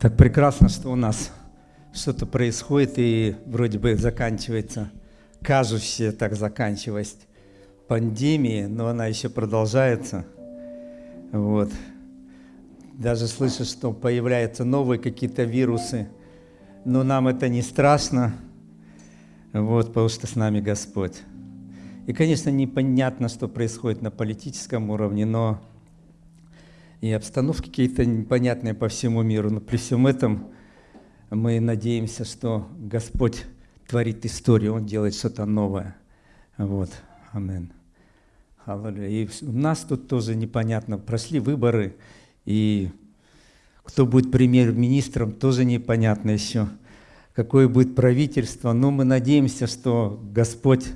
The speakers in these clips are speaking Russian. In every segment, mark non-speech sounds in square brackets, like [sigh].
Так прекрасно, что у нас что-то происходит и вроде бы заканчивается, кажущая так заканчиваясь пандемии, но она еще продолжается. Вот. Даже слышу, что появляются новые какие-то вирусы, но нам это не страшно, вот, потому что с нами Господь. И, конечно, непонятно, что происходит на политическом уровне, но и обстановки какие-то непонятные по всему миру. Но при всем этом мы надеемся, что Господь творит историю, Он делает что-то новое. Вот. Амин. И у нас тут тоже непонятно. Прошли выборы, и кто будет премьер-министром, тоже непонятно еще. Какое будет правительство. Но мы надеемся, что Господь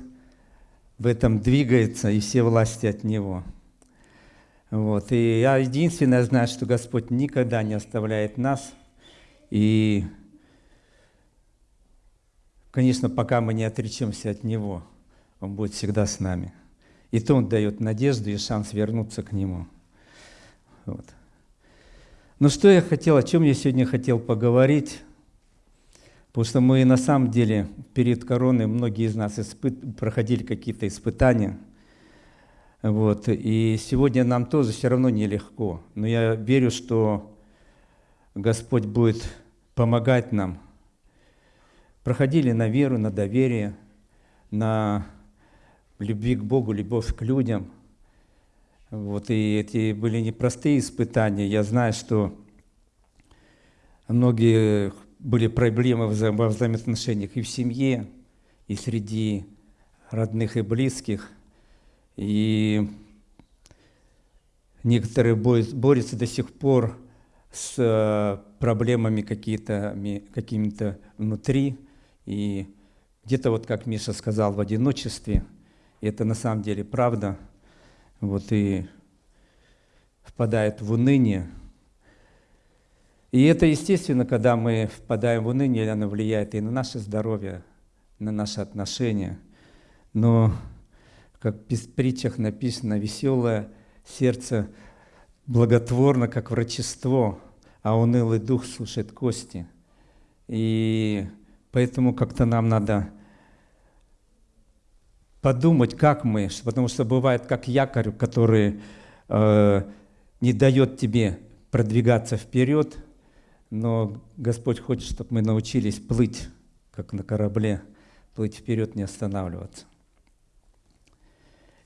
в этом двигается, и все власти от Него. Вот. И я единственное знаю, что Господь никогда не оставляет нас. И, конечно, пока мы не отречемся от Него, Он будет всегда с нами. И то Он дает надежду и шанс вернуться к Нему. Вот. Ну что я хотел, о чем я сегодня хотел поговорить? Потому что мы на самом деле перед короной, многие из нас испыт... проходили какие-то испытания – вот. И сегодня нам тоже все равно нелегко. Но я верю, что Господь будет помогать нам. Проходили на веру, на доверие, на любви к Богу, любовь к людям. Вот. И эти были непростые испытания. Я знаю, что многие были проблемы во взаимоотношениях и в семье, и среди родных и близких – и некоторые борются до сих пор с э, проблемами какими-то внутри. И где-то вот, как Миша сказал, в одиночестве. И это на самом деле правда. Вот и впадает в уныние. И это естественно, когда мы впадаем в уныние, оно влияет и на наше здоровье, на наши отношения. Но как в притчах написано, веселое сердце благотворно, как врачество, а унылый дух слушает кости. И поэтому как-то нам надо подумать, как мы, потому что бывает как якорь, который э, не дает тебе продвигаться вперед, но Господь хочет, чтобы мы научились плыть, как на корабле, плыть вперед, не останавливаться.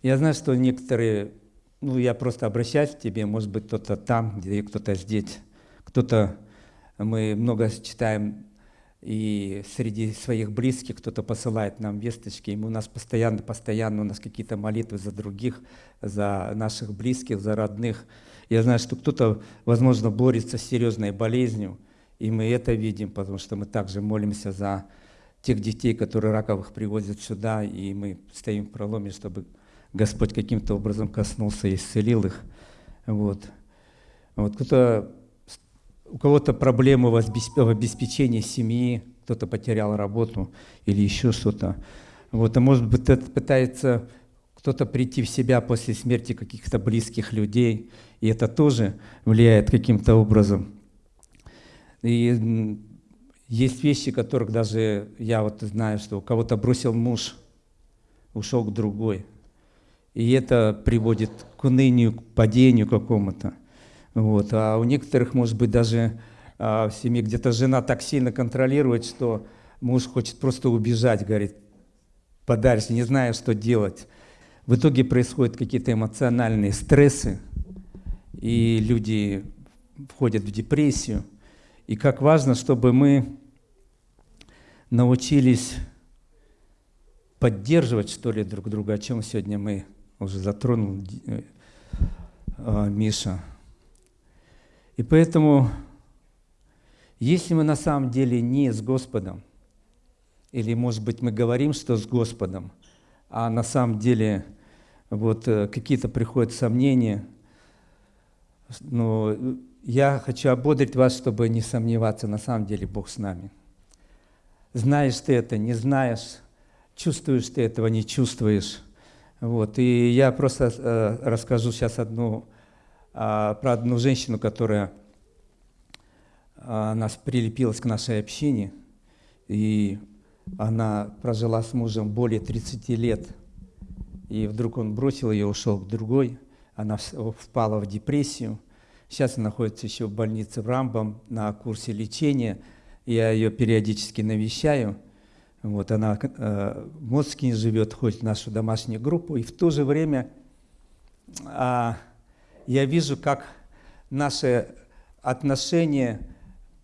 Я знаю, что некоторые, ну я просто обращаюсь к тебе, может быть кто-то там, где кто-то здесь, кто-то, мы много читаем и среди своих близких кто-то посылает нам весточки, и у нас постоянно, постоянно у нас какие-то молитвы за других, за наших близких, за родных. Я знаю, что кто-то, возможно, борется с серьезной болезнью, и мы это видим, потому что мы также молимся за тех детей, которые раковых привозят сюда, и мы стоим в проломе, чтобы Господь каким-то образом коснулся и исцелил их. Вот. Вот кто-то, у кого-то проблемы в обеспечении семьи, кто-то потерял работу или еще что-то. Вот, а может быть, пытается кто-то прийти в себя после смерти каких-то близких людей, и это тоже влияет каким-то образом. И есть вещи, которых даже я вот знаю, что у кого-то бросил муж, ушел к другой – и это приводит к унынию, к падению какому-то. Вот. А у некоторых, может быть, даже а, в семье где-то жена так сильно контролирует, что муж хочет просто убежать, говорит, подальше, не зная, что делать. В итоге происходят какие-то эмоциональные стрессы, и люди входят в депрессию. И как важно, чтобы мы научились поддерживать, что ли, друг друга, о чем сегодня мы уже затронул э, а, Миша. И поэтому, если мы на самом деле не с Господом, или, может быть, мы говорим, что с Господом, а на самом деле вот э, какие-то приходят сомнения, но я хочу ободрить вас, чтобы не сомневаться, на самом деле Бог с нами. Знаешь ты это, не знаешь, чувствуешь ты этого, не чувствуешь. Вот, и я просто э, расскажу сейчас одну, э, про одну женщину, которая она прилепилась к нашей общине, и она прожила с мужем более 30 лет. И вдруг он бросил ее, ушел к другой. Она впала в депрессию. Сейчас она находится еще в больнице в Рамбом на курсе лечения. Я ее периодически навещаю. Вот она э, в Москве живет, ходит в нашу домашнюю группу. И в то же время э, я вижу, как наши отношения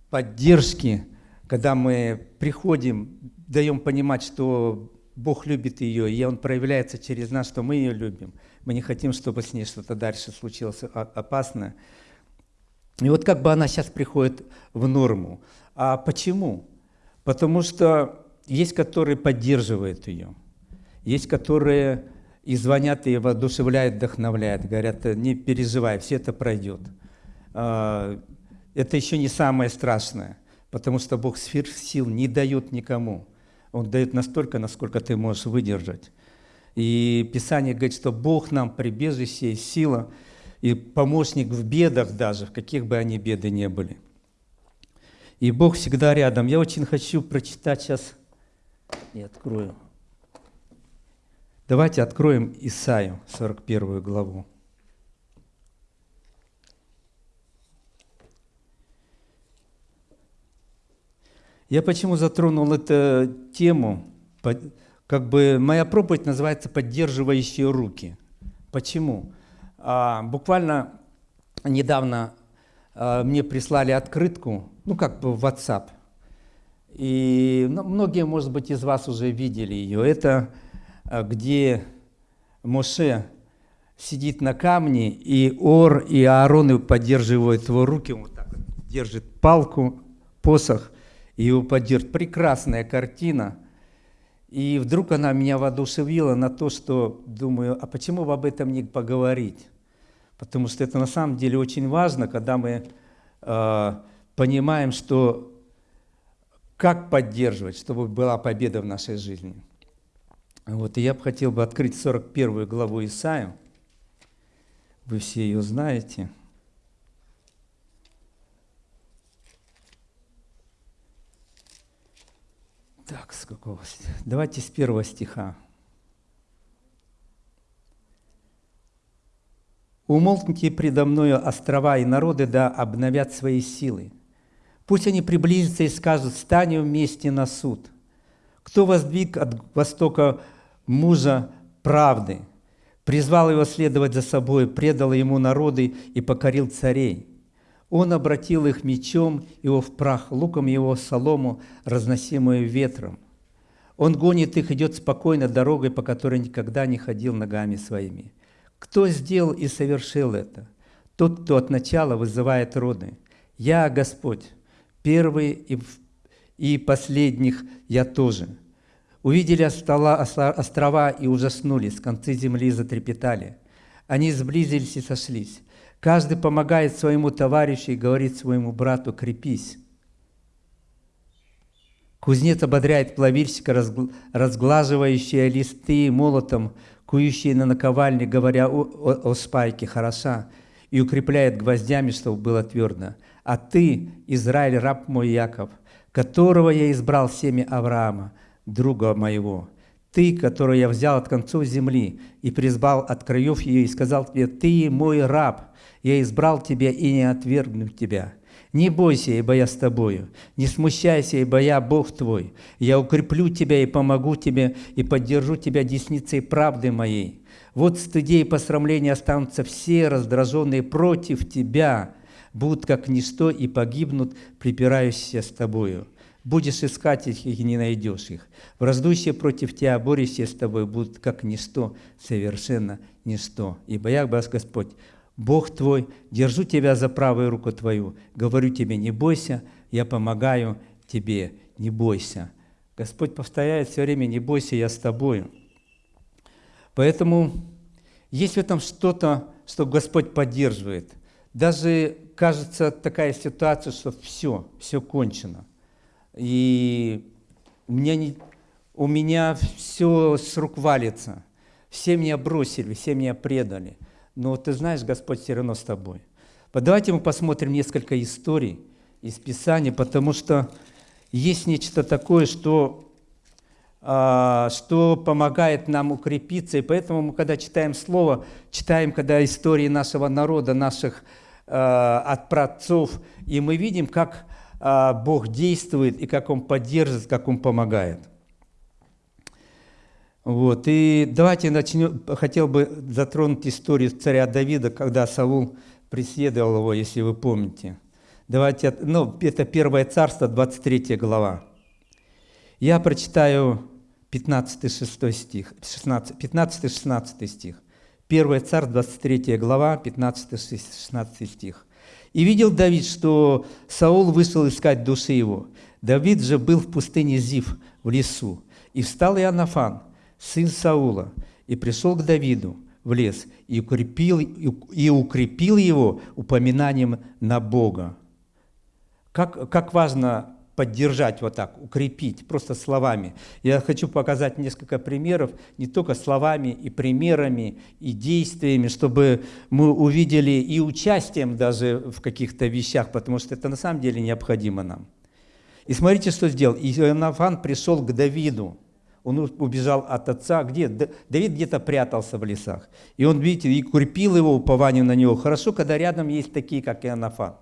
поддержки, когда мы приходим, даем понимать, что Бог любит ее, и Он проявляется через нас, что мы ее любим. Мы не хотим, чтобы с ней что-то дальше случилось опасное. И вот как бы она сейчас приходит в норму. А почему? Потому что есть, которые поддерживают ее, есть, которые и звонят, и воодушевляют, вдохновляют, говорят, не переживай, все это пройдет. А, это еще не самое страшное, потому что Бог сил не дает никому. Он дает настолько, насколько ты можешь выдержать. И Писание говорит, что Бог нам прибежище и сила, и помощник в бедах даже, в каких бы они беды не были. И Бог всегда рядом. Я очень хочу прочитать сейчас, и открою. Давайте откроем Исаию, 41 главу. Я почему затронул эту тему? Как бы моя проповедь называется «Поддерживающие руки». Почему? А, буквально недавно а, мне прислали открытку, ну как бы в WhatsApp. И ну, многие, может быть, из вас уже видели ее. Это а, где Моше сидит на камне, и Ор и Аарон поддерживают его руки, он вот так держит палку, посох, и его поддержит. Прекрасная картина. И вдруг она меня воодушевила на то, что думаю, а почему бы об этом не поговорить? Потому что это на самом деле очень важно, когда мы э, понимаем, что как поддерживать, чтобы была победа в нашей жизни. Вот, и я бы хотел бы открыть 41 главу Исаию. Вы все ее знаете. Так, с какого? Давайте с первого стиха. «Умолкните предо мною острова и народы, да обновят свои силы. Пусть они приблизятся и скажут, станем вместе на суд. Кто воздвиг от востока мужа правды, призвал его следовать за собой, предал ему народы и покорил царей. Он обратил их мечом его в прах, луком его солому, разносимую ветром. Он гонит их, идет спокойно дорогой, по которой никогда не ходил ногами своими. Кто сделал и совершил это? Тот, кто от начала вызывает роды. Я, Господь, первый и, и последних я тоже. Увидели острова и ужаснулись, концы земли затрепетали. Они сблизились и сошлись. Каждый помогает своему товарищу и говорит своему брату «крепись». Кузнец ободряет плавильщика, разглаживающие листы молотом, кующие на наковальне, говоря о, о, о спайке «хороша», и укрепляет гвоздями, чтобы было твердо. А ты, Израиль, раб мой Яков, которого я избрал семя Авраама, друга моего, ты, которого я взял от концов земли и призвал от краев ее, и сказал тебе, ты мой раб, я избрал тебя и не отвергну тебя. Не бойся, ибо я с тобою. Не смущайся, ибо я Бог твой. Я укреплю тебя и помогу тебе, и поддержу тебя десницей правды моей. Вот стыде и посрамления останутся все раздраженные против тебя, будут как ничто и погибнут, припирающиеся с тобою. Будешь искать их и не найдешь их. Враждующие против тебя, борющие с тобой, будут как ничто, совершенно ничто. Ибо я, Господь, Бог твой, держу тебя за правую руку твою, говорю тебе, не бойся, я помогаю тебе, не бойся. Господь повторяет все время, не бойся, я с тобою. Поэтому есть в этом что-то, что Господь поддерживает. Даже кажется такая ситуация, что все, все кончено. И у меня, не, у меня все с рук валится. Все меня бросили, все меня предали – но ты знаешь, Господь все равно с тобой. Давайте мы посмотрим несколько историй, из Писания, потому что есть нечто такое, что, что помогает нам укрепиться. И поэтому мы, когда читаем Слово, читаем, когда истории нашего народа, наших а, от праотцов, и мы видим, как а, Бог действует, и как Он поддерживает, как Он помогает. Вот. И давайте начнем. Хотел бы затронуть историю царя Давида, когда Саул преследовал его, если вы помните. Давайте, ну, это Первое Царство, 23 глава. Я прочитаю 15-6 стих, 15-16 стих. Первое Царство, 23 глава, 15-16 стих. «И видел Давид, что Саул вышел искать души его. Давид же был в пустыне Зив, в лесу. И встал Иоаннафан, сын Саула, и пришел к Давиду в лес, и укрепил, и укрепил его упоминанием на Бога. Как, как важно поддержать вот так, укрепить, просто словами. Я хочу показать несколько примеров, не только словами и примерами, и действиями, чтобы мы увидели и участием даже в каких-то вещах, потому что это на самом деле необходимо нам. И смотрите, что сделал. Ионафан пришел к Давиду, он убежал от отца. Где? Давид где-то прятался в лесах. И он, видите, и укрепил его упование на него. Хорошо, когда рядом есть такие, как Ионафан.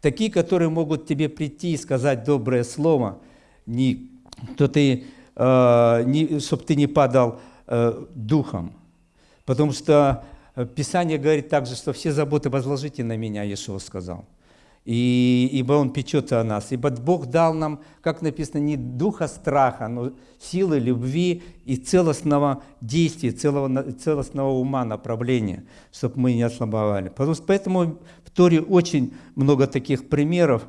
Такие, которые могут тебе прийти и сказать доброе слово, не, то ты, э, не, чтобы ты не падал э, духом. Потому что э, Писание говорит также, что все заботы возложите на меня, Иешуа сказал. И, ибо Он печется о нас. Ибо Бог дал нам, как написано, не духа страха, но силы любви и целостного действия, целого, целостного ума, направления, чтобы мы не ослабовали. Поэтому Торе очень много таких примеров,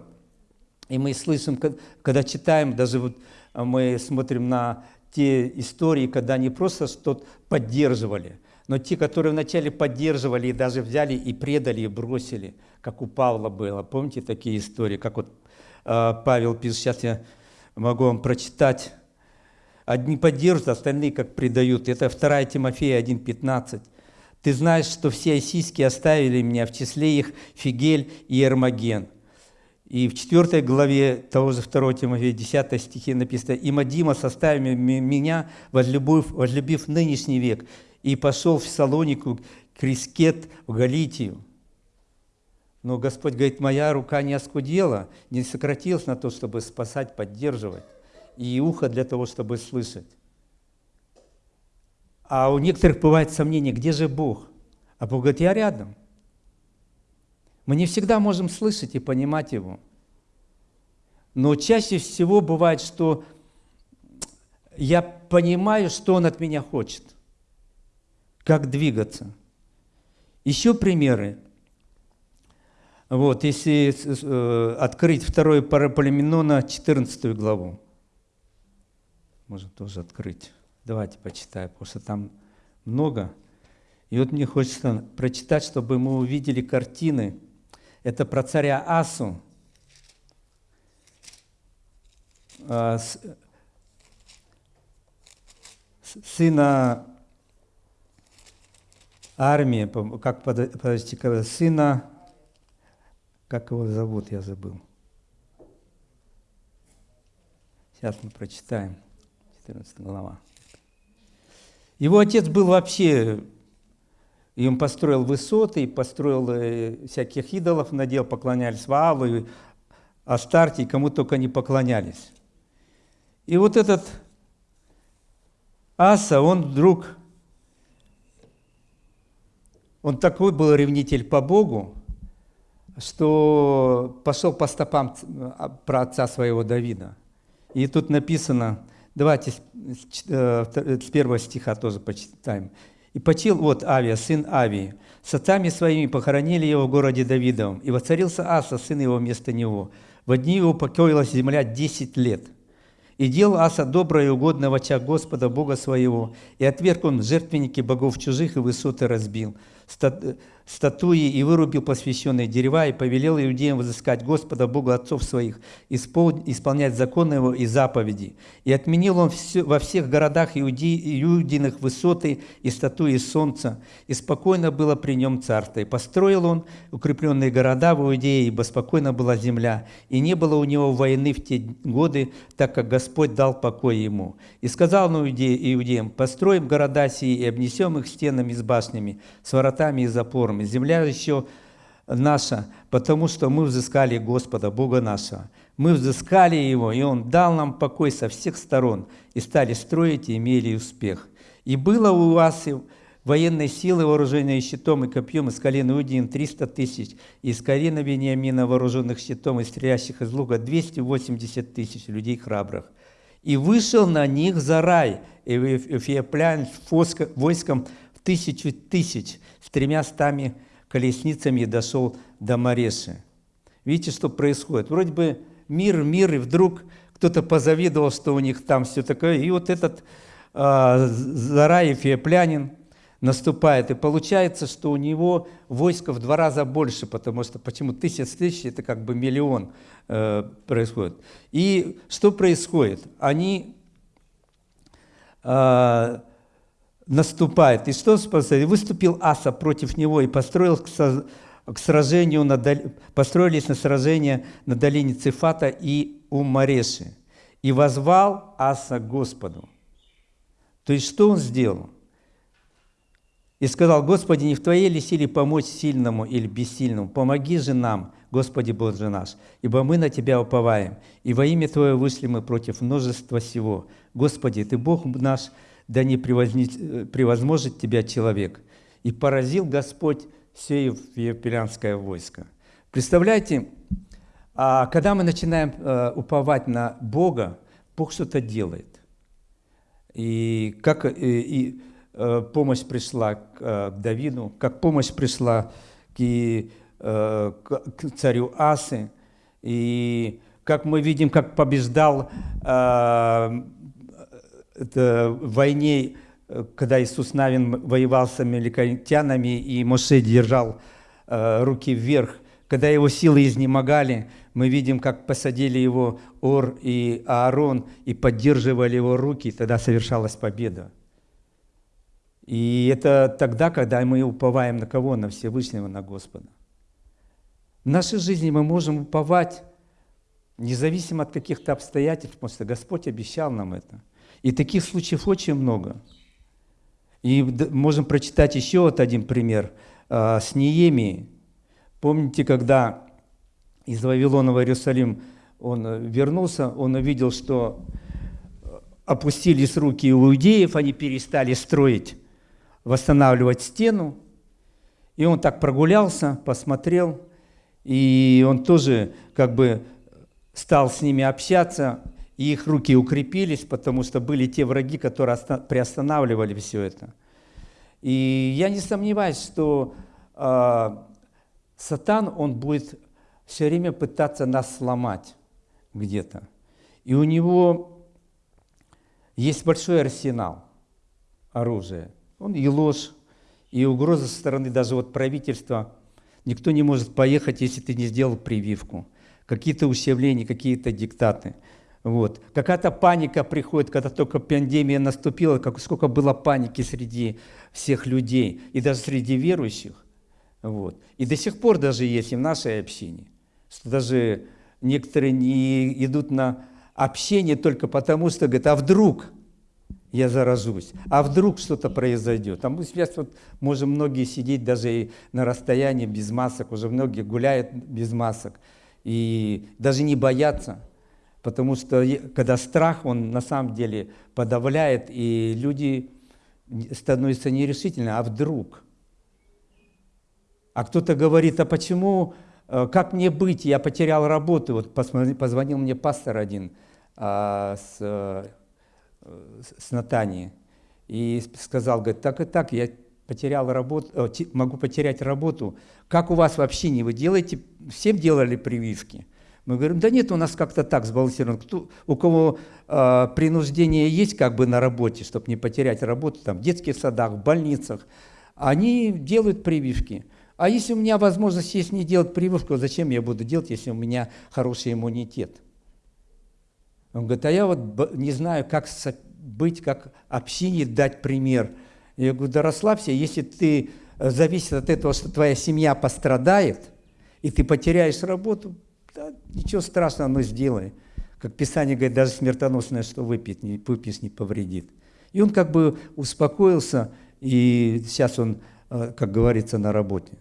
и мы слышим, когда читаем, даже вот а, мы смотрим на те истории, когда они просто что-то поддерживали, но те, которые вначале поддерживали и даже взяли и предали, и бросили, как у Павла было. Помните такие истории, как вот э, Павел пишет, сейчас я могу вам прочитать. Одни поддерживают, остальные как предают. Это 2 Тимофея 1,15. Ты знаешь, что все осийские оставили меня, в числе их Фигель и Эрмоген. И в 4 главе того же 2 Тимофея, 10 стихе написано, «И Мадима составил меня, возлюбив, возлюбив нынешний век, и пошел в Салонику, Крискет, в Галитию». Но Господь говорит, моя рука не оскудела, не сократилась на то, чтобы спасать, поддерживать, и ухо для того, чтобы слышать. А у некоторых бывает сомнение, где же Бог? А Бог говорит, я рядом. Мы не всегда можем слышать и понимать Его. Но чаще всего бывает, что я понимаю, что Он от меня хочет, как двигаться. Еще примеры. Вот, если э, открыть второе Параполименона, 14 главу. Можно тоже открыть. Давайте почитаем, потому что там много. И вот мне хочется прочитать, чтобы мы увидели картины. Это про царя Асу, а, сына армии, как, подождите, сына, как его зовут, я забыл. Сейчас мы прочитаем, 14 глава. Его отец был вообще, и он построил высоты, и построил э, всяких идолов, надел, поклонялись Ваалу, и Астарте, кому только не поклонялись. И вот этот Аса, он вдруг, он такой был ревнитель по Богу, что пошел по стопам а, про отца своего Давида. И тут написано – Давайте э, с первого стиха тоже почитаем. «И почил вот Авия, сын Авии, с отцами своими похоронили его в городе Давидовом, и воцарился Аса, сын его, вместо него. В дни его покоилась земля десять лет. И делал Аса доброе и угодное в очах Господа, Бога своего, и отверг он жертвенники богов чужих и высоты разбил. está, статуи и вырубил посвященные дерева и повелел иудеям возыскать Господа Бога отцов своих, исполнять законы его и заповеди. И отменил он все, во всех городах иуди, иудиных высоты и статуи солнца, и спокойно было при нем царство. И построил он укрепленные города в Иудее, ибо спокойно была земля, и не было у него войны в те годы, так как Господь дал покой ему. И сказал он иудеям, построим города сии и обнесем их стенами с башнями, с воротами и запорами, нами. Земля еще наша, потому что мы взыскали Господа, Бога нашего. Мы взыскали Его, и Он дал нам покой со всех сторон, и стали строить, и имели успех. И было у вас военной силы, вооруженные щитом и копьем, из колена Иудин 300 тысяч, и из колена Вениамина, вооруженных щитом и стрелящих из лука, 280 тысяч людей храбрых. И вышел на них Зарай, и Эфиоплян войском тысячу тысяч, с тремя стами колесницами дошел до Мареши. Видите, что происходит? Вроде бы мир, мир, и вдруг кто-то позавидовал, что у них там все такое. И вот этот э, Зараев Еплянин наступает. И получается, что у него войско в два раза больше, потому что почему тысяч тысяч, это как бы миллион э, происходит. И что происходит? Они э, наступает. И что выступил Аса против него и построил к сражению на, построились на сражение на долине Цифата и у Мареши. И возвал Аса Господу. То есть что он сделал? И сказал, Господи, не в Твоей ли силе помочь сильному или бессильному? Помоги же нам, Господи Боже наш, ибо мы на Тебя уповаем, и во имя Твое вышли мы против множества всего. Господи, Ты Бог наш, да не превозможет тебя человек. И поразил Господь все Евпелянское войско. Представляете, а когда мы начинаем э, уповать на Бога, Бог что-то делает. И как и, и э, помощь пришла к, э, Давиду, как помощь пришла к, к царю Асы, и как мы видим, как побеждал в войне, э, когда Иисус Навин воевал с амеликанитянами, и Моше держал э, руки вверх, когда его силы изнемогали, мы видим, как посадили его Ор и Аарон и поддерживали его руки, тогда совершалась победа. И это тогда, когда мы уповаем на кого? На Всевышнего, на Господа. В нашей жизни мы можем уповать независимо от каких-то обстоятельств, потому что Господь обещал нам это. И таких случаев очень много. И можем прочитать еще вот один пример а, с Неемией. Помните, когда из Вавилона в Иерусалим он э, вернулся, он увидел, что э, опустились руки у иудеев, они перестали строить, восстанавливать стену. И он так прогулялся, посмотрел, и он тоже как бы стал с ними общаться, и их руки укрепились, потому что были те враги, которые приостанавливали все это. И я не сомневаюсь, что э, Сатан, он будет все время пытаться нас сломать где-то. И у него есть большой арсенал оружия. Он и ложь, и угроза со стороны даже вот правительства. Никто не может поехать, если ты не сделал прививку. Какие-то ущемления, какие-то диктаты – вот. Какая-то паника приходит, когда только пандемия наступила, как, сколько было паники среди всех людей, и даже среди верующих. Вот. И до сих пор даже есть и в нашей общине, что даже некоторые не идут на общение только потому, что говорят, а вдруг я заражусь, а вдруг что-то произойдет. А мы сейчас вот можем многие сидеть даже и на расстоянии без масок, уже многие гуляют без масок, и даже не боятся – Потому что когда страх, он на самом деле подавляет, и люди становятся нерешительны, а вдруг? А кто-то говорит, а почему, э, как мне быть, я потерял работу. Вот позвонил мне пастор один а, с, э, с Натании и сказал, говорит, так и так, я потерял работу, э, могу потерять работу. Как у вас вообще не вы делаете, всем делали прививки? Мы говорим, да нет, у нас как-то так сбалансировано. Кто, у кого э, принуждение есть как бы на работе, чтобы не потерять работу, там, в детских садах, в больницах, они делают прививки. А если у меня возможность есть не делать прививку, зачем я буду делать, если у меня хороший иммунитет? Он говорит, а я вот не знаю, как быть, как общине дать пример. Я говорю, да расслабься, если ты э, зависит от этого, что твоя семья пострадает, и ты потеряешь работу, да, ничего страшного, но сделай. Как Писание говорит, даже смертоносное, что выпьет, не, выпьешь, не повредит. И он как бы успокоился, и сейчас он, э, как говорится, на работе.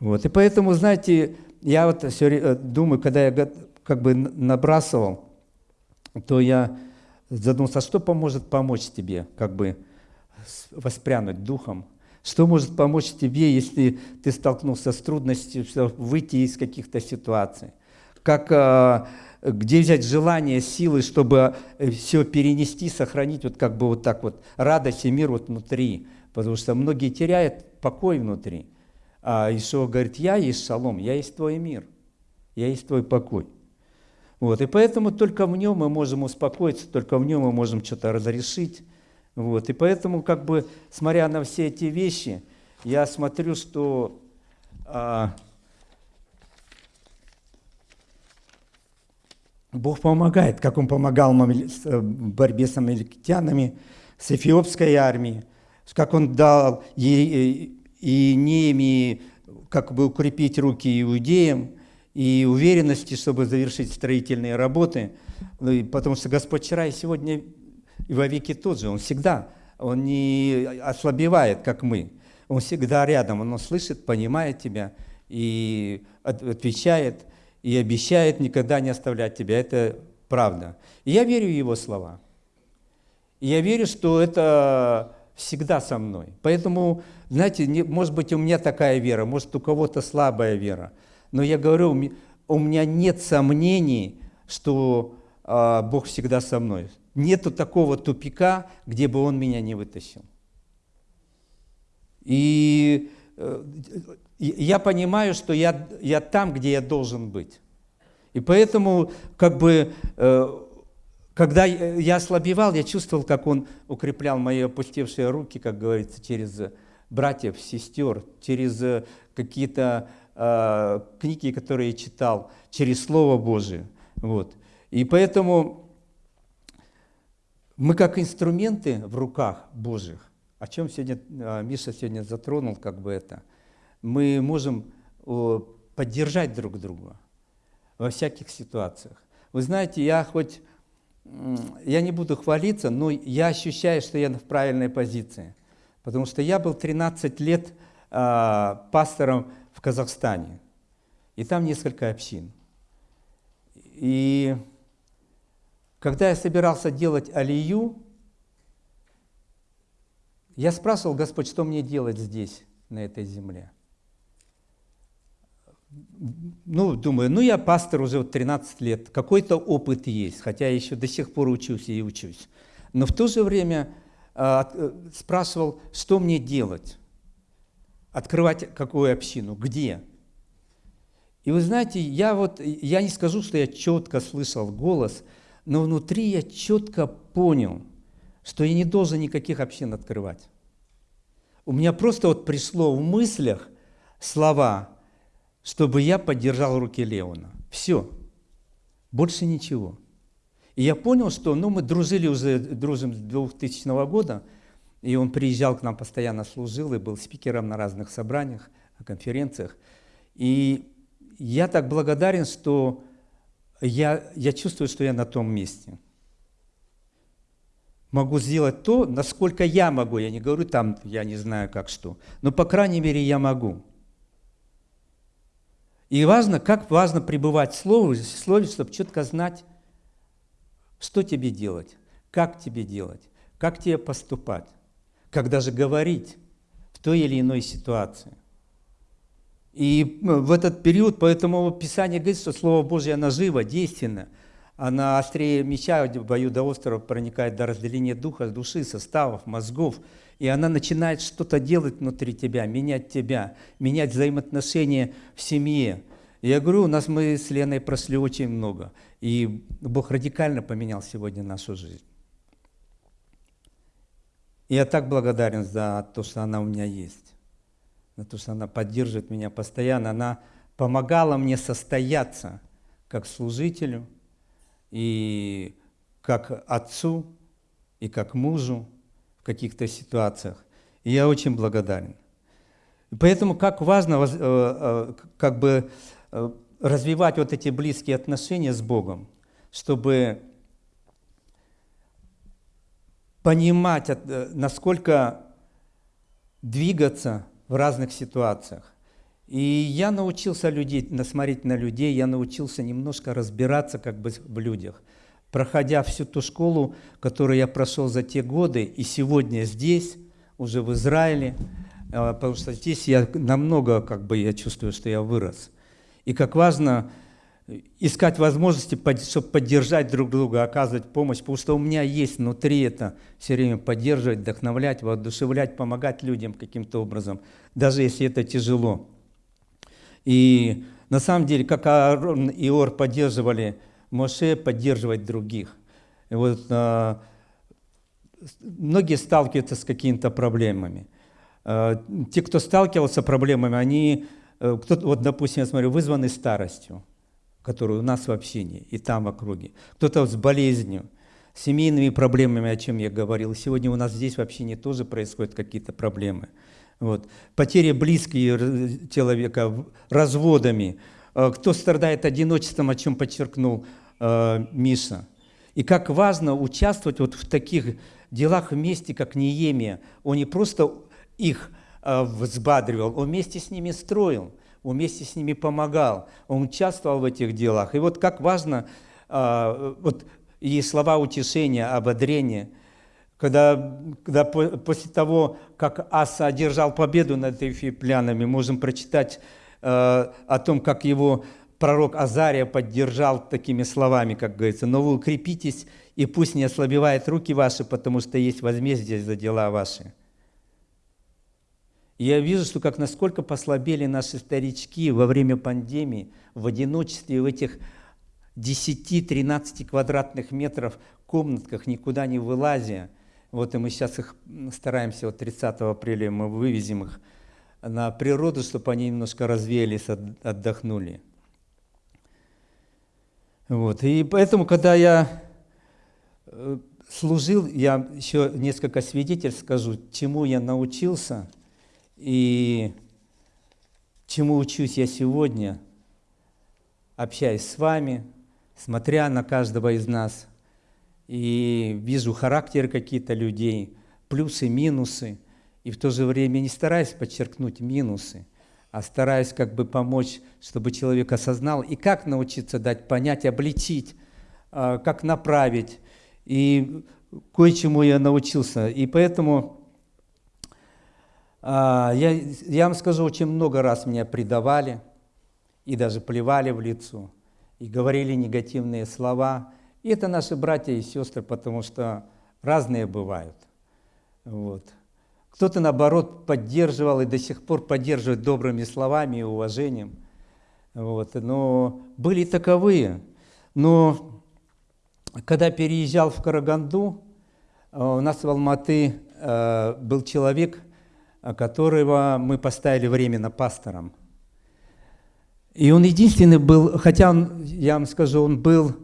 Вот. И поэтому, знаете, я вот все э, думаю, когда я как бы набрасывал, то я задумался, а что поможет помочь тебе, как бы воспрянуть духом? Что может помочь тебе, если ты столкнулся с трудностью, выйти из каких-то ситуаций? Как, а, где взять желание, силы, чтобы э, все перенести, сохранить вот как бы вот так вот радость и мир вот внутри? Потому что многие теряют покой внутри. А Ишуа говорит, я есть шалом, я есть твой мир, я есть твой покой. Вот, и поэтому только в нем мы можем успокоиться, только в нем мы можем что-то разрешить. Вот, и поэтому, как бы, смотря на все эти вещи, я смотрю, что а, Бог помогает, как Он помогал в борьбе с амаликитянами, с эфиопской армией, как Он дал ей и Неемии как бы укрепить руки иудеям, и уверенности, чтобы завершить строительные работы, ну потому что Господь вчера и сегодня и во веки тот же, Он всегда, Он не ослабевает, как мы, Он всегда рядом, Он слышит, понимает тебя и отвечает, и обещает никогда не оставлять тебя, это правда. И я верю в Его слова. И я верю, что это всегда со мной. Поэтому, знаете, не, может быть, у меня такая вера, может, у кого-то слабая вера. Но я говорю, у меня нет сомнений, что а, Бог всегда со мной. Нету такого тупика, где бы Он меня не вытащил. И э, я понимаю, что я, я там, где я должен быть. И поэтому, как бы, э, когда я ослабевал, я чувствовал, как Он укреплял мои опустевшие руки, как говорится, через братьев, сестер, через э, какие-то книги, которые я читал, через Слово Божие. Вот. И поэтому мы как инструменты в руках Божьих, о чем сегодня э, Миша сегодня затронул, как бы это, мы можем поддержать друг друга во всяких ситуациях. Вы знаете, я хоть, я не буду хвалиться, но я ощущаю, что я в правильной позиции. Потому что я был 13 лет э, пастором в Казахстане. И там несколько общин. И когда я собирался делать алию, я спрашивал, Господь, что мне делать здесь, на этой земле? Ну, думаю, ну я пастор уже 13 лет, какой-то опыт есть, хотя я еще до сих пор учусь и учусь. Но в то же время э, спрашивал, что мне делать открывать какую общину, где. И вы знаете, я вот, я не скажу, что я четко слышал голос, но внутри я четко понял, что я не должен никаких общин открывать. У меня просто вот пришло в мыслях слова, чтобы я поддержал руки Леона. Все. Больше ничего. И я понял, что ну, мы дружили уже, дружим с 2000 года, и он приезжал к нам, постоянно служил и был спикером на разных собраниях, конференциях. И я так благодарен, что я, я чувствую, что я на том месте. Могу сделать то, насколько я могу. Я не говорю там, я не знаю как что. Но, по крайней мере, я могу. И важно, как важно пребывать в слове, в слове, чтобы четко знать, что тебе делать, как тебе делать, как тебе поступать когда же говорить в той или иной ситуации. И ну, в этот период, поэтому Писание говорит, что Слово Божье, оно живо, действенно, она острее меча, в бою до острова проникает до разделения духа, души, составов, мозгов, и она начинает что-то делать внутри тебя, менять тебя, менять взаимоотношения в семье. я говорю, у нас мы с Леной прошли очень много, и Бог радикально поменял сегодня нашу жизнь. Я так благодарен за то, что она у меня есть, за то, что она поддерживает меня постоянно. Она помогала мне состояться как служителю и как отцу, и как мужу в каких-то ситуациях. И я очень благодарен. И поэтому как важно э, э, как бы э, развивать вот эти близкие отношения с Богом, чтобы понимать, насколько двигаться в разных ситуациях. И я научился людей, насмотреть на людей, я научился немножко разбираться как бы в людях. Проходя всю ту школу, которую я прошел за те годы, и сегодня здесь, уже в Израиле, а, потому что здесь я намного, как бы, я чувствую, что я вырос. И как важно искать возможности, чтобы поддержать друг друга, оказывать помощь, потому что у меня есть внутри это все время поддерживать, вдохновлять, воодушевлять, помогать людям каким-то образом, даже если это тяжело. И на самом деле, как Аарон и Ор поддерживали Моше, поддерживать других. И вот а, многие сталкиваются с какими-то проблемами. А, те, кто сталкивался с проблемами, они, э, кто, вот, допустим, я смотрю, вызваны старостью, которую у нас в общине и там в округе. Кто-то с болезнью, семейными проблемами, о чем я говорил. Сегодня у нас здесь в общине тоже происходят какие-то проблемы. Вот. Потеря близких человека, разводами. А, кто страдает одиночеством, о чем подчеркнул э, Миша. И как важно участвовать вот в таких делах вместе, как Неемия. Он не просто их э, взбадривал, он вместе с ними строил, он вместе с ними помогал, он участвовал в этих делах. И вот как важно, э, вот и слова утешения, ободрения, когда, когда после того, как Аса одержал победу над эфиоплянами, можем прочитать э, о том, как его пророк Азария поддержал такими словами, как говорится, «Но вы укрепитесь, и пусть не ослабевают руки ваши, потому что есть возмездие за дела ваши». Я вижу, что как насколько послабели наши старички во время пандемии, в одиночестве, в этих 10-13 квадратных метров комнатках, никуда не вылазя. Вот и мы сейчас их стараемся, вот 30 апреля мы вывезем их на природу, чтобы они немножко развеялись, отдохнули. Вот. И поэтому, когда я э, служил, я еще несколько свидетельств скажу, чему я научился и чему учусь я сегодня, общаясь с вами, смотря на каждого из нас, и вижу характеры какие-то людей, плюсы, минусы, и в то же время не стараюсь подчеркнуть минусы, а стараюсь как бы помочь, чтобы человек осознал, и как научиться дать понять, обличить, а, как направить. И кое-чему я научился. И поэтому я, я вам скажу, очень много раз меня предавали и даже плевали в лицо, и говорили негативные слова. И это наши братья и сестры, потому что разные бывают. Вот. Кто-то, наоборот, поддерживал и до сих пор поддерживает добрыми словами и уважением. Вот. Но были таковые. Но когда переезжал в Караганду, э, у нас в Алматы э, был человек, которого мы поставили временно пастором. И он единственный был, хотя он, я вам скажу, он был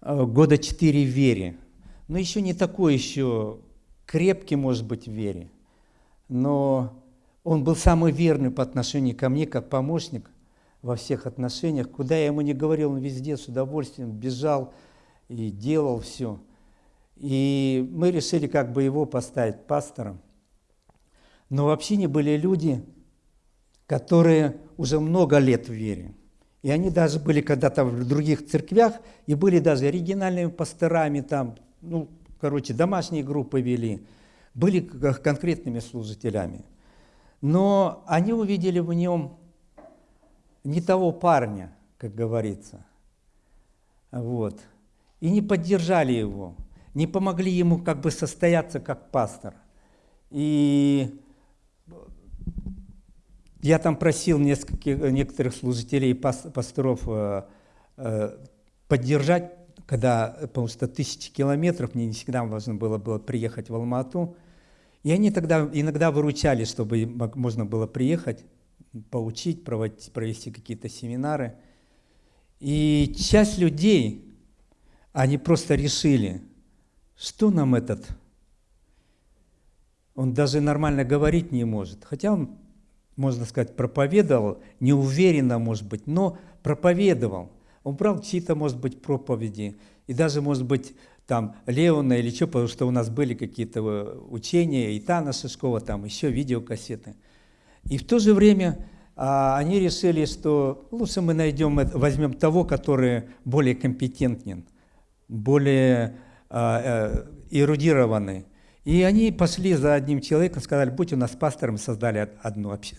э, года четыре в вере, но еще не такой еще крепкий, может быть, в вере но он был самый верный по отношению ко мне, как помощник во всех отношениях. Куда я ему не говорил, он везде с удовольствием бежал и делал все. И мы решили как бы его поставить пастором. Но в общине были люди, которые уже много лет в вере. И они даже были когда-то в других церквях, и были даже оригинальными пасторами там, ну, короче, домашние группы вели были конкретными служителями. Но они увидели в нем не того парня, как говорится. Вот. И не поддержали его, не помогли ему как бы состояться как пастор. И я там просил нескольких, некоторых служителей, пасторов э, э, поддержать, когда, потому что тысячи километров, мне не всегда важно было, было приехать в Алмату, И они тогда иногда выручали, чтобы можно было приехать, поучить, проводить, провести какие-то семинары. И часть людей, они просто решили, что нам этот, он даже нормально говорить не может. Хотя он, можно сказать, проповедовал, неуверенно, может быть, но проповедовал. Он брал чьи-то, может быть, проповеди, и даже, может быть, там Леона или что, потому что у нас были какие-то э, учения, и Тана Шишкова, там еще видеокассеты. И в то же время а, они решили, что лучше мы найдем, возьмем того, который более компетентен, более а, а, эрудированный. И они пошли за одним человеком, сказали, будь у нас пастором, создали одну общ...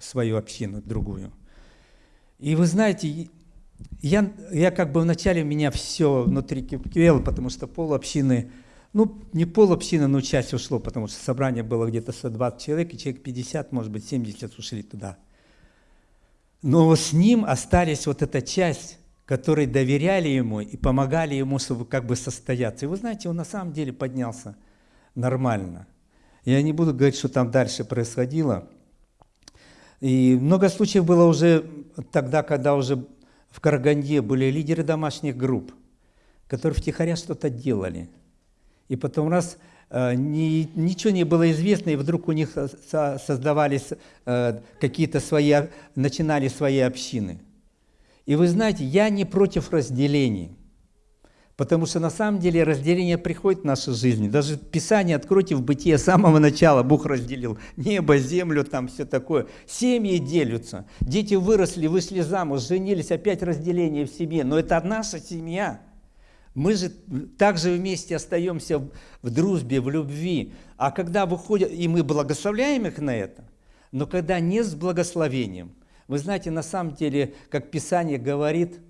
свою общину, другую. И вы знаете, я, я как бы вначале меня все внутри кипело, потому что пол общины, ну, не пол общины, но часть ушло, потому что собрание было где-то 120 человек, и человек 50, может быть, 70 ушли туда. Но с ним остались вот эта часть, которые доверяли ему и помогали ему чтобы как бы состояться. И вы знаете, он на самом деле поднялся нормально. Я не буду говорить, что там дальше происходило. И много случаев было уже тогда, когда уже в Караганде были лидеры домашних групп, которые втихаря что-то делали. И потом раз э, ни, ничего не было известно, и вдруг у них создавались э, какие-то свои, начинали свои общины. И вы знаете, я не против разделений. Потому что на самом деле разделение приходит в нашу жизнь. Даже Писание откройте в бытие с самого начала. Бог разделил небо, землю, там все такое. Семьи делятся. Дети выросли, вышли замуж, женились, опять разделение в семье. Но это наша семья. Мы же также вместе остаемся в дружбе, в любви. А когда выходят, и мы благословляем их на это, но когда не с благословением, вы знаете, на самом деле, как Писание говорит,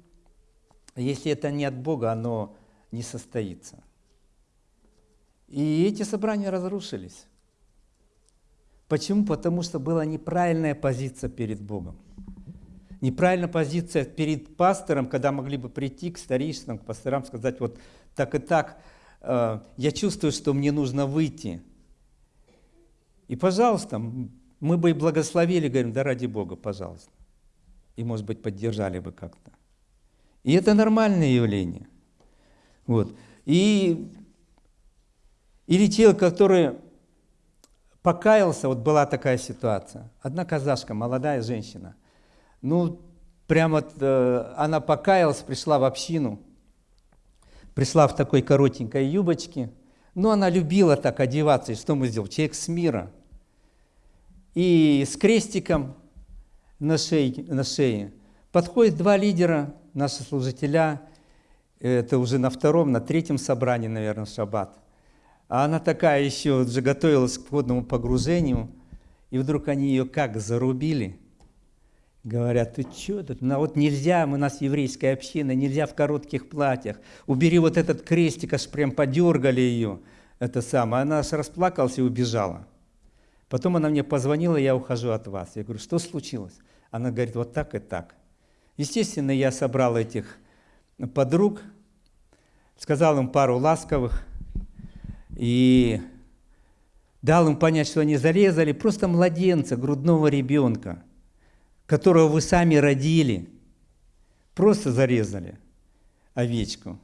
если это не от Бога, оно не состоится. И эти собрания разрушились. Почему? Потому что была неправильная позиция перед Богом. Неправильная позиция перед пастором, когда могли бы прийти к старейшинам, к пасторам, сказать, вот так и так, э, я чувствую, что мне нужно выйти. И, пожалуйста, мы бы и благословили, говорим, да ради Бога, пожалуйста. И, может быть, поддержали бы как-то. И это нормальное явление – вот. И, или человек, который покаялся, вот была такая ситуация. Одна казашка, молодая женщина, ну, прямо э, она покаялась, пришла в общину, пришла в такой коротенькой юбочке, но она любила так одеваться, и что мы сделали? Человек с мира. И с крестиком на шее, на шее подходят два лидера, наши служителя, это уже на втором, на третьем собрании, наверное, шаббат. А она такая еще уже готовилась к водному погружению, и вдруг они ее как зарубили. Говорят, ты что тут? Ну, вот нельзя, у нас еврейская община, нельзя в коротких платьях. Убери вот этот крестик, аж прям подергали ее. Это самое. Она аж расплакалась и убежала. Потом она мне позвонила, я ухожу от вас. Я говорю, что случилось? Она говорит, вот так и так. Естественно, я собрал этих подруг, сказал им пару ласковых и дал им понять, что они зарезали просто младенца, грудного ребенка, которого вы сами родили. Просто зарезали овечку.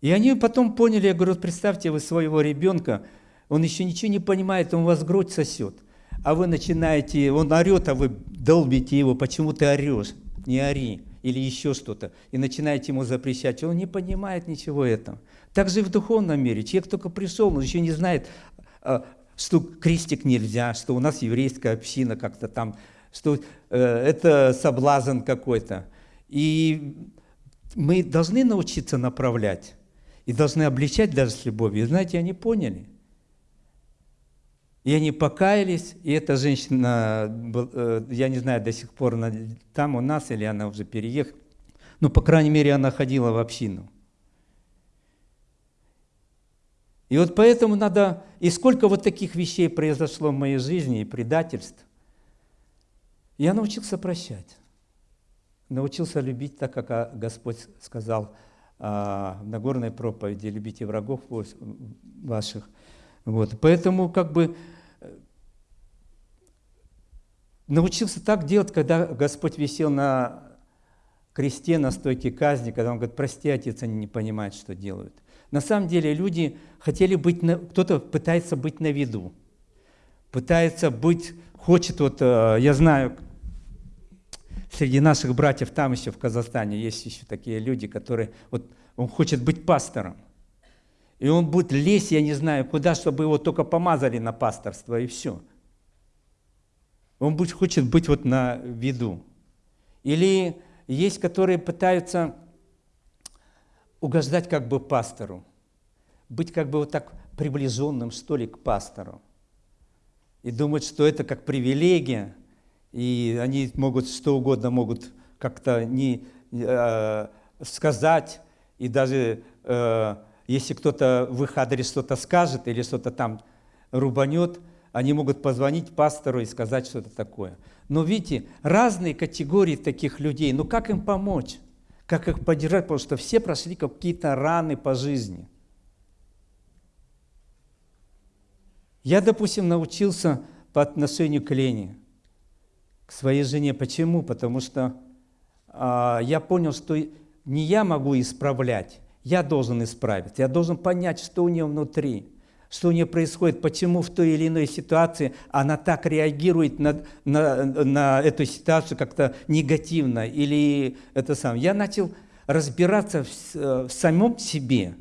И они потом поняли, я говорю, представьте вы своего ребенка, он еще ничего не понимает, он вас грудь сосет. А вы начинаете, он орет, а вы долбите его, почему ты орешь? Не ори или еще что-то, и начинаете ему запрещать, он не понимает ничего этого. Так же и в духовном мире. Человек только пришел, он еще не знает, а, что крестик нельзя, что у нас еврейская община как-то там, что э, это соблазн какой-то. И мы должны научиться направлять и должны обличать даже с любовью. И знаете, они поняли – и они покаялись, и эта женщина, э, я не знаю, до сих пор она там у нас, или она уже переехала, но, по крайней мере, она ходила в общину. И вот поэтому надо, и сколько вот таких вещей произошло в моей жизни, и предательств, я научился прощать. Научился любить так, как а, Господь сказал а, в Нагорной проповеди, любите врагов ваших. Вот, поэтому как бы научился так делать, когда Господь висел на кресте, на стойке казни, когда Он говорит, прости, Отец, они не понимают, что делают. На самом деле люди хотели быть, на, кто-то пытается быть на виду, пытается быть, хочет, вот э, я знаю, среди наших братьев там еще в Казахстане есть еще такие люди, которые, вот он хочет быть пастором. И он будет лезть, я не знаю куда, чтобы его только помазали на пасторство, и все. Он хочет быть вот на виду. Или есть, которые пытаются угождать как бы пастору, быть как бы вот так приближенным, что ли, к пастору. И думать, что это как привилегия, и они могут что угодно могут как-то не э, сказать, и даже э, если кто-то в их адрес что-то скажет или что-то там рубанет, они могут позвонить пастору и сказать что-то такое. Но видите, разные категории таких людей, ну как им помочь? как их поддержать, потому что все прошли какие-то раны по жизни. Я, допустим, научился по отношению к Лене, к своей жене. Почему? Потому что а, я понял, что не я могу исправлять, я должен исправить, я должен понять, что у нее внутри что у нее происходит, почему в той или иной ситуации она так реагирует на, на, на эту ситуацию как-то негативно. Или это сам. Я начал разбираться в, в самом себе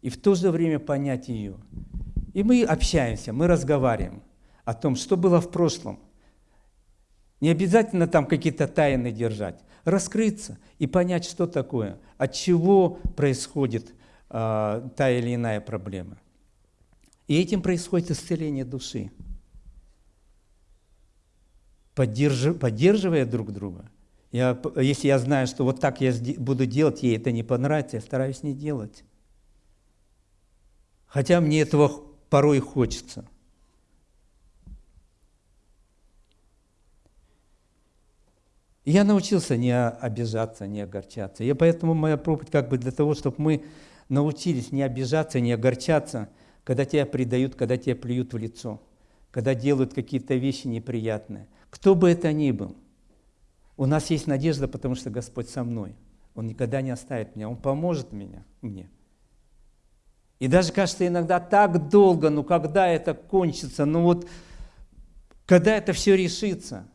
и в то же время понять ее. И мы общаемся, мы разговариваем о том, что было в прошлом. Не обязательно там какие-то тайны держать. Раскрыться и понять, что такое, от чего происходит э, та или иная проблема. И этим происходит исцеление души. Поддерж... Поддерживая друг друга. Я, если я знаю, что вот так я буду делать, ей это не понравится, я стараюсь не делать. Хотя мне этого порой хочется. я научился не обижаться, не огорчаться. И поэтому моя проповедь как бы для того, чтобы мы научились не обижаться, не огорчаться – когда тебя предают, когда тебя плюют в лицо, когда делают какие-то вещи неприятные. Кто бы это ни был, у нас есть надежда, потому что Господь со мной. Он никогда не оставит меня, Он поможет меня, мне. И даже кажется иногда так долго, ну когда это кончится, ну вот когда это все решится.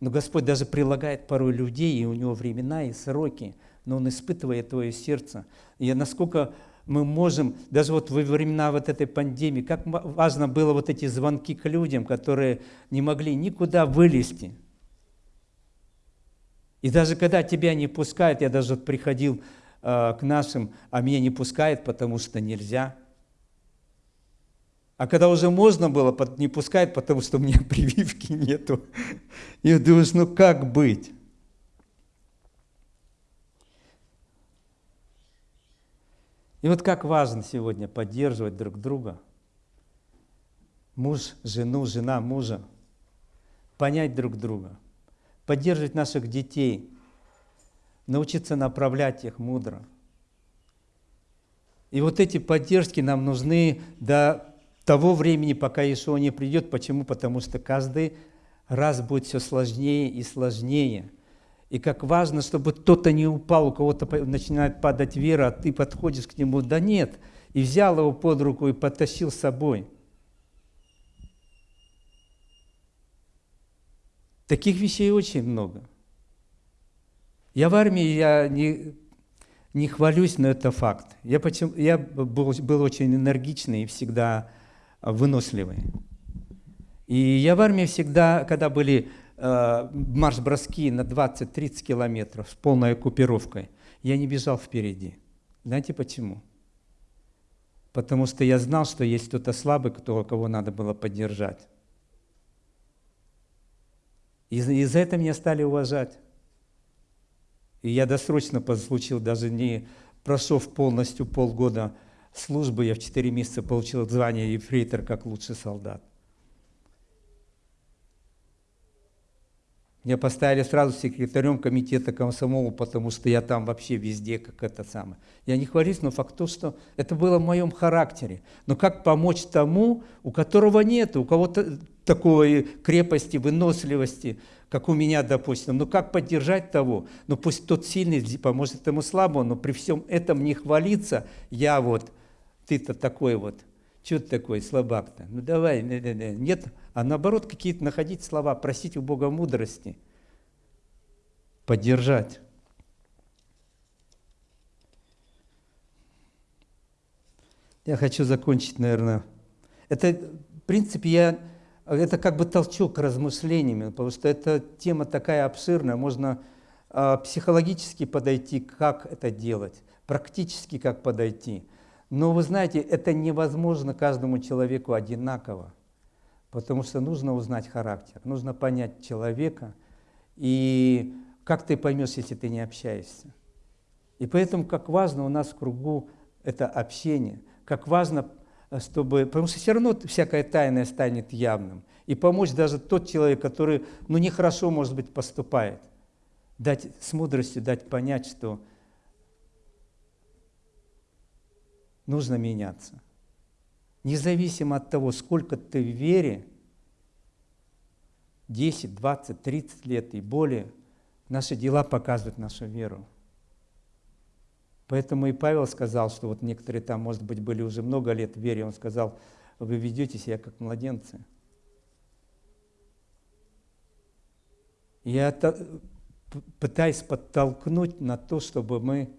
Но Господь даже прилагает порой людей, и у Него времена и сроки, но Он испытывает твое сердце. И насколько мы можем, даже вот во времена вот этой пандемии, как важно было вот эти звонки к людям, которые не могли никуда вылезти. И даже когда тебя не пускают, я даже вот приходил э, к нашим, а меня не пускают, потому что нельзя. А когда уже можно было, не пускают, потому что у меня [laughs] прививки нету. И думаешь, ну как быть? И вот как важно сегодня поддерживать друг друга. Муж, жену, жена, мужа. Понять друг друга. Поддерживать наших детей. Научиться направлять их мудро. И вот эти поддержки нам нужны до того времени, пока Ишуа не придет. Почему? Потому что каждый раз будет все сложнее и сложнее – и как важно, чтобы кто-то не упал, у кого-то начинает падать вера, а ты подходишь к нему, да нет, и взял его под руку и потащил с собой. Таких вещей очень много. Я в армии, я не, не хвалюсь, но это факт. Я, почему, я был, был очень энергичный и всегда выносливый. И я в армии всегда, когда были марш-броски на 20-30 километров с полной оккупировкой, я не бежал впереди. Знаете почему? Потому что я знал, что есть кто-то слабый, кто, кого надо было поддержать. И, и за это меня стали уважать. И я досрочно получил, даже не прошел полностью полгода службы, я в 4 месяца получил звание ефрейтор как лучший солдат. Меня поставили сразу секретарем комитета комсомола, потому что я там вообще везде как это самое. Я не хвалюсь, но факт то, что это было в моем характере. Но как помочь тому, у которого нет, у кого-то такой крепости, выносливости, как у меня, допустим. Ну как поддержать того? Ну пусть тот сильный поможет этому слабому, но при всем этом не хвалиться, я вот, ты-то такой вот, что ты такой слабак-то? Ну давай, нет, а наоборот какие-то находить слова, просить у Бога мудрости, поддержать. Я хочу закончить, наверное. Это, в принципе, я, это как бы толчок к размышлениям, потому что эта тема такая обширная, можно э, психологически подойти, как это делать, практически как подойти. Но вы знаете, это невозможно каждому человеку одинаково. Потому что нужно узнать характер, нужно понять человека. И как ты поймешь, если ты не общаешься? И поэтому как важно у нас в кругу это общение, как важно, чтобы... Потому что все равно всякое тайное станет явным. И помочь даже тот человек, который, ну, нехорошо, может быть, поступает. Дать с мудростью, дать понять, что нужно меняться. Независимо от того, сколько ты в вере, 10, 20, 30 лет и более, наши дела показывают нашу веру. Поэтому и Павел сказал, что вот некоторые там, может быть, были уже много лет в вере, он сказал, вы ведете себя как младенцы. Я пытаюсь подтолкнуть на то, чтобы мы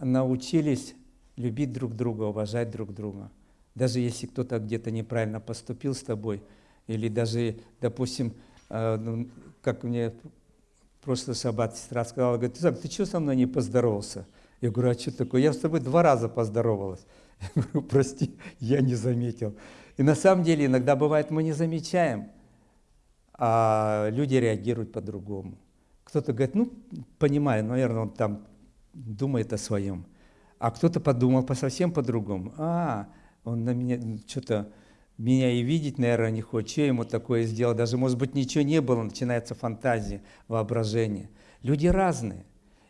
научились любить друг друга, уважать друг друга – даже если кто-то где-то неправильно поступил с тобой, или даже, допустим, э, ну, как мне просто шаббат сестра сказала, говорит, ты, ты что со мной не поздоровался? Я говорю, а что такое? Я с тобой два раза поздоровалась. [laughs] Я говорю, прости, я не заметил. И на самом деле иногда бывает, мы не замечаем, а люди реагируют по-другому. Кто-то говорит, ну, понимаю, наверное, он там думает о своем. А кто-то подумал по совсем по-другому. А, он на меня что-то меня и видеть, наверное, не хочет. Что ему такое сделал? Даже, может быть, ничего не было, начинается фантазия, воображение. Люди разные.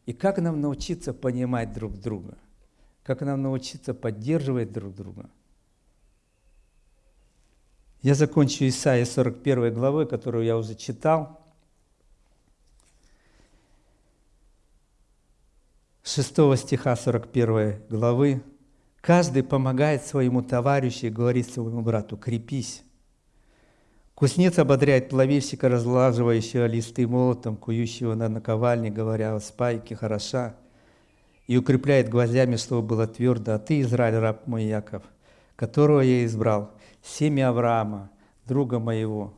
И как нам научиться понимать друг друга? Как нам научиться поддерживать друг друга? Я закончу Исаия 41 главы, которую я уже читал. 6 стиха 41 главы. Каждый помогает своему товарищу и говорит своему брату «крепись». Кузнец ободряет плавильщика, разлаживающего листы молотом, кующего на наковальне, говоря о спайке хороша, и укрепляет гвоздями, чтобы было твердо. А ты, Израиль, раб мой Яков, которого я избрал, семя Авраама, друга моего,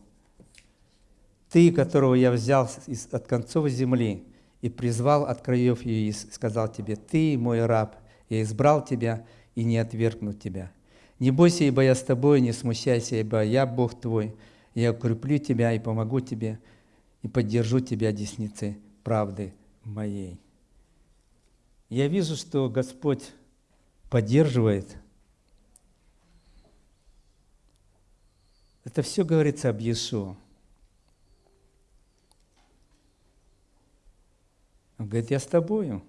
ты, которого я взял от концов земли и призвал от краев ее, и сказал тебе, ты, мой раб, я избрал тебя, и не отвергнут тебя. Не бойся, ибо я с тобой, не смущайся, ибо я Бог твой, я укреплю тебя и помогу тебе, и поддержу тебя десницы правды моей. Я вижу, что Господь поддерживает. Это все говорится об Иешуа. Он говорит, я с тобою.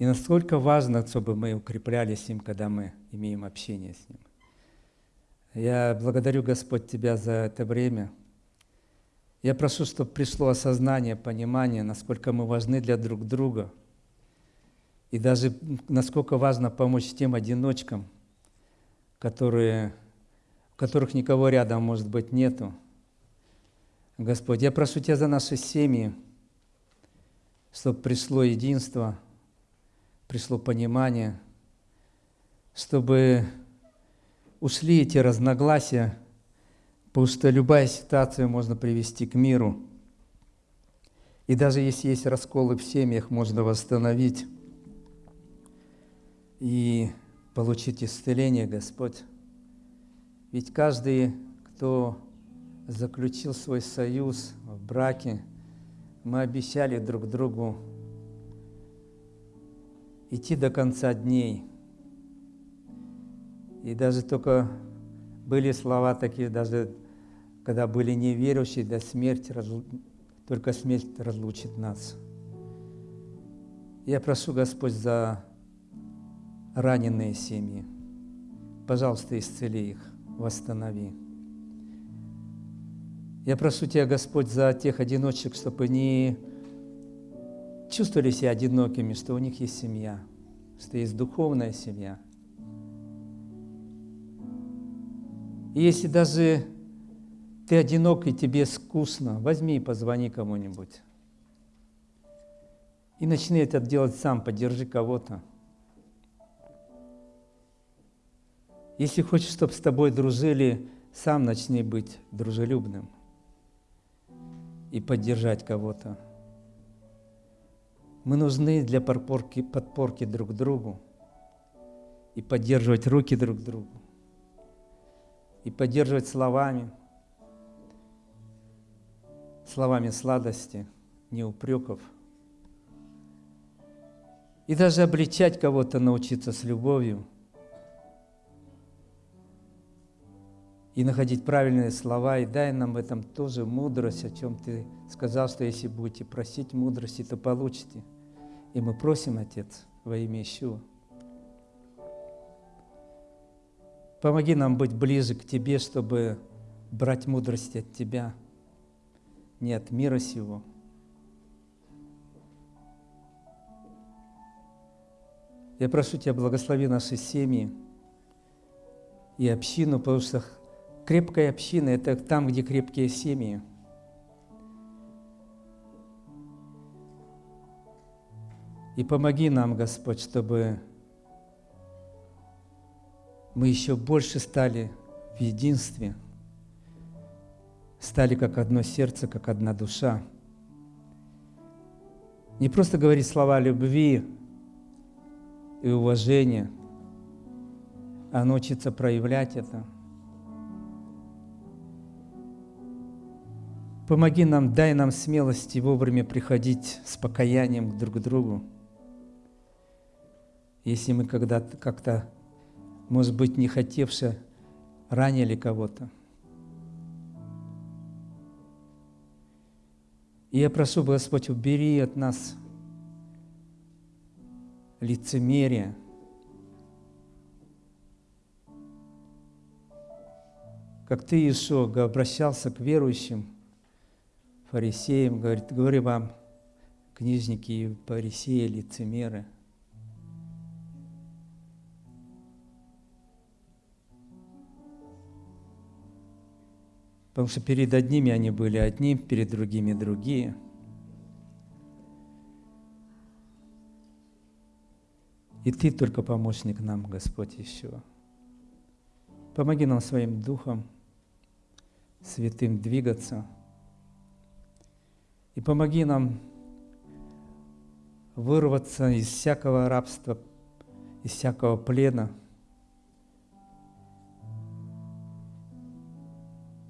И насколько важно, чтобы мы укреплялись им, когда мы имеем общение с Ним. Я благодарю, Господь, Тебя за это время. Я прошу, чтобы пришло осознание, понимание, насколько мы важны для друг друга. И даже насколько важно помочь тем одиночкам, которые, у которых никого рядом, может быть, нету. Господь, я прошу Тебя за наши семьи, чтобы пришло единство – пришло понимание, чтобы ушли эти разногласия, потому что любая ситуация можно привести к миру. И даже если есть расколы в семьях, можно восстановить и получить исцеление, Господь. Ведь каждый, кто заключил свой союз в браке, мы обещали друг другу идти до конца дней. И даже только были слова такие, даже когда были неверующие, до смерти, только смерть разлучит нас. Я прошу, Господь, за раненые семьи. Пожалуйста, исцели их, восстанови. Я прошу Тебя, Господь, за тех одиночек, чтобы они чувствовали себя одинокими, что у них есть семья, что есть духовная семья. И если даже ты одинок и тебе скучно, возьми и позвони кому-нибудь. И начни это делать сам, поддержи кого-то. Если хочешь, чтобы с тобой дружили, сам начни быть дружелюбным и поддержать кого-то. Мы нужны для подпорки, подпорки друг другу и поддерживать руки друг другу, и поддерживать словами, словами сладости, не упреков – и даже обличать кого-то научиться с любовью. И находить правильные слова. И дай нам в этом тоже мудрость, о чем ты сказал, что если будете просить мудрости, то получите. И мы просим, Отец, во имя Ишуа. Помоги нам быть ближе к Тебе, чтобы брать мудрость от Тебя, не от мира сего – Я прошу Тебя, благослови наши семьи и общину, потому что крепкая община – это там, где крепкие семьи. И помоги нам, Господь, чтобы мы еще больше стали в единстве, стали как одно сердце, как одна душа. Не просто говорить слова любви, и уважение, а научиться проявлять это. Помоги нам, дай нам смелости вовремя приходить с покаянием друг к другу. Если мы когда-то как-то, может быть, не хотевши, ранили кого-то. И я прошу, Господь, убери от нас лицемерие. Как ты, Иисус, обращался к верующим, фарисеям, говорит, говори вам, книжники и фарисеи, лицемеры. Потому что перед одними они были одни, перед другими другие – И Ты только помощник нам, Господь, еще. Помоги нам своим Духом Святым двигаться. И помоги нам вырваться из всякого рабства, из всякого плена.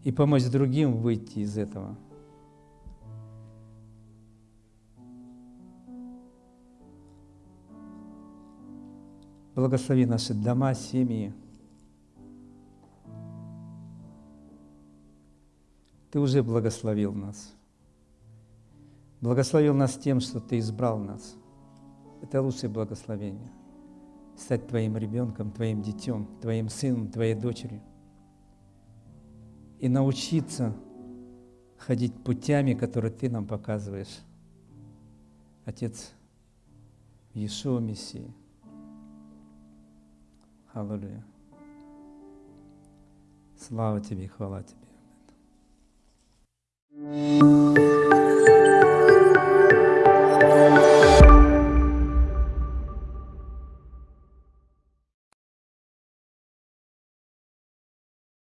И помочь другим выйти из этого – Благослови наши дома, семьи. Ты уже благословил нас. Благословил нас тем, что Ты избрал нас. Это лучшее благословение. Стать Твоим ребенком, Твоим детем, Твоим сыном, Твоей дочерью. И научиться ходить путями, которые Ты нам показываешь. Отец Иешуа Мессии. Аллилуйя. Слава Тебе и хвала Тебе. Thank.